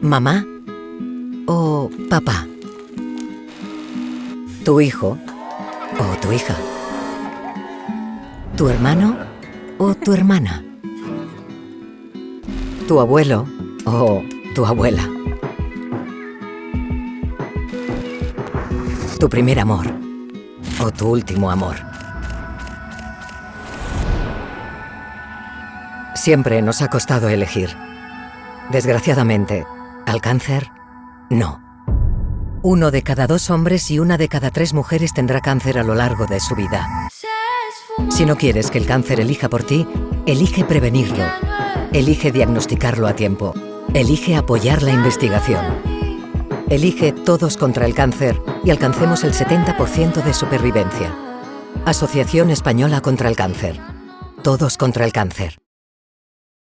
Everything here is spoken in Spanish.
¿Mamá o papá? ¿Tu hijo o tu hija? ¿Tu hermano o tu hermana? ¿Tu abuelo o tu abuela? ¿Tu primer amor o tu último amor? Siempre nos ha costado elegir. Desgraciadamente, al cáncer, no. Uno de cada dos hombres y una de cada tres mujeres tendrá cáncer a lo largo de su vida. Si no quieres que el cáncer elija por ti, elige prevenirlo. Elige diagnosticarlo a tiempo. Elige apoyar la investigación. Elige Todos contra el Cáncer y alcancemos el 70% de supervivencia. Asociación Española contra el Cáncer. Todos contra el Cáncer.